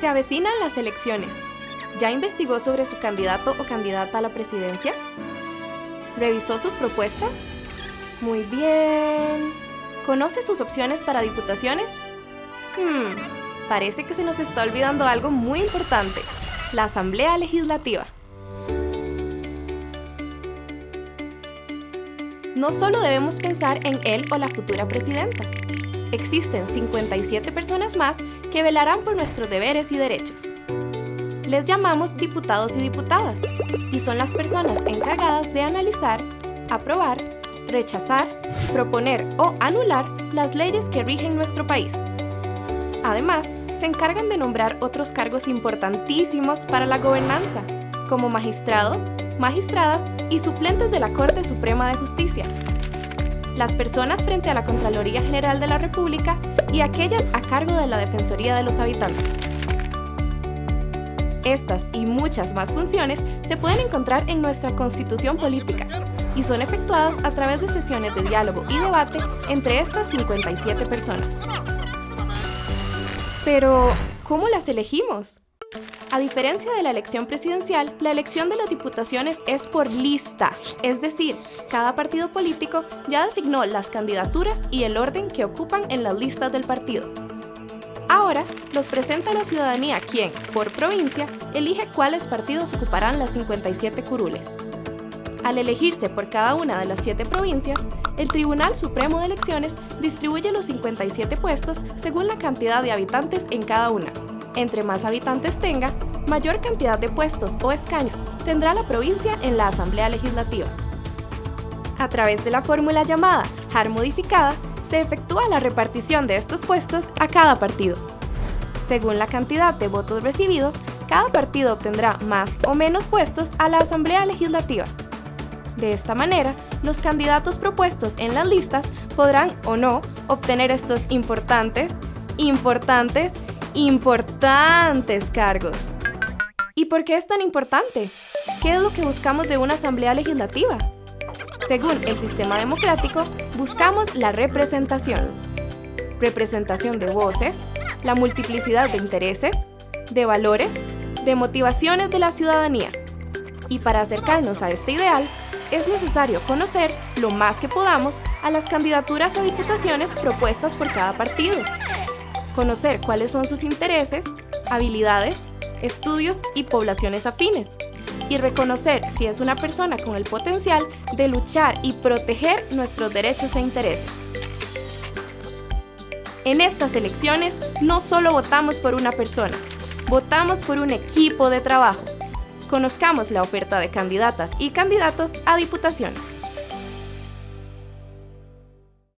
Se avecinan las elecciones. ¿Ya investigó sobre su candidato o candidata a la presidencia? ¿Revisó sus propuestas? Muy bien. ¿Conoce sus opciones para diputaciones? Hmm, parece que se nos está olvidando algo muy importante, la Asamblea Legislativa. No solo debemos pensar en él o la futura presidenta. Existen 57 personas más que velarán por nuestros deberes y derechos. Les llamamos diputados y diputadas, y son las personas encargadas de analizar, aprobar, rechazar, proponer o anular las leyes que rigen nuestro país. Además, se encargan de nombrar otros cargos importantísimos para la gobernanza, como magistrados, magistradas y suplentes de la Corte Suprema de Justicia. Las personas frente a la Contraloría General de la República y aquellas a cargo de la Defensoría de los Habitantes. Estas y muchas más funciones se pueden encontrar en nuestra Constitución Política y son efectuadas a través de sesiones de diálogo y debate entre estas 57 personas. Pero, ¿cómo las elegimos? A diferencia de la elección presidencial, la elección de las diputaciones es por lista, es decir, cada partido político ya designó las candidaturas y el orden que ocupan en las listas del partido. Ahora los presenta la ciudadanía quien, por provincia, elige cuáles partidos ocuparán las 57 curules. Al elegirse por cada una de las siete provincias, el Tribunal Supremo de Elecciones distribuye los 57 puestos según la cantidad de habitantes en cada una. Entre más habitantes tenga, mayor cantidad de puestos o escaños tendrá la provincia en la Asamblea Legislativa. A través de la fórmula llamada HAR modificada, se efectúa la repartición de estos puestos a cada partido. Según la cantidad de votos recibidos, cada partido obtendrá más o menos puestos a la Asamblea Legislativa. De esta manera, los candidatos propuestos en las listas podrán o no obtener estos importantes, importantes, importantes cargos. ¿Y por qué es tan importante? ¿Qué es lo que buscamos de una asamblea legislativa? Según el sistema democrático, buscamos la representación. Representación de voces, la multiplicidad de intereses, de valores, de motivaciones de la ciudadanía. Y para acercarnos a este ideal, es necesario conocer lo más que podamos a las candidaturas a diputaciones propuestas por cada partido. Conocer cuáles son sus intereses, habilidades, estudios y poblaciones afines. Y reconocer si es una persona con el potencial de luchar y proteger nuestros derechos e intereses. En estas elecciones no solo votamos por una persona, votamos por un equipo de trabajo conozcamos la oferta de candidatas y candidatos a diputaciones.